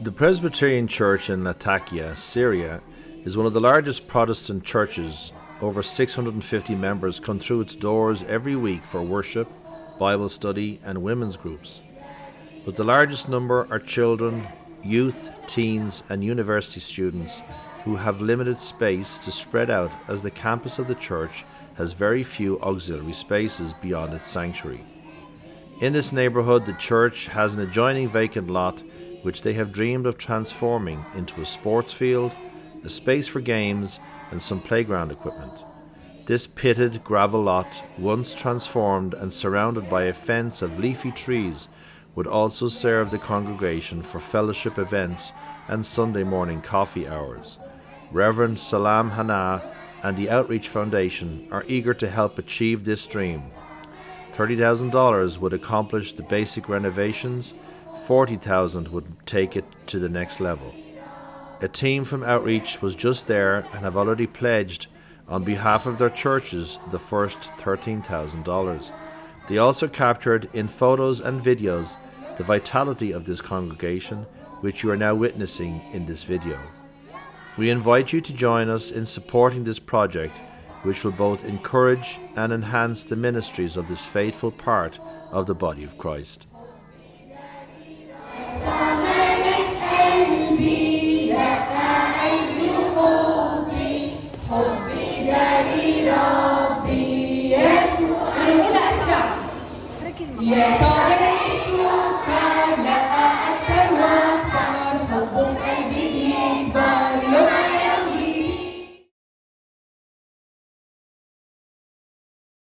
The Presbyterian Church in Latakia, Syria, is one of the largest Protestant churches. Over 650 members come through its doors every week for worship, Bible study, and women's groups. But the largest number are children, youth, teens, and university students who have limited space to spread out as the campus of the church has very few auxiliary spaces beyond its sanctuary. In this neighbourhood, the church has an adjoining vacant lot which they have dreamed of transforming into a sports field, a space for games, and some playground equipment. This pitted gravel lot, once transformed and surrounded by a fence of leafy trees, would also serve the congregation for fellowship events and Sunday morning coffee hours. Reverend Salam Hana and the Outreach Foundation are eager to help achieve this dream. $30,000 would accomplish the basic renovations 40,000 would take it to the next level. A team from Outreach was just there and have already pledged on behalf of their churches the first $13,000. They also captured in photos and videos the vitality of this congregation, which you are now witnessing in this video. We invite you to join us in supporting this project, which will both encourage and enhance the ministries of this faithful part of the body of Christ.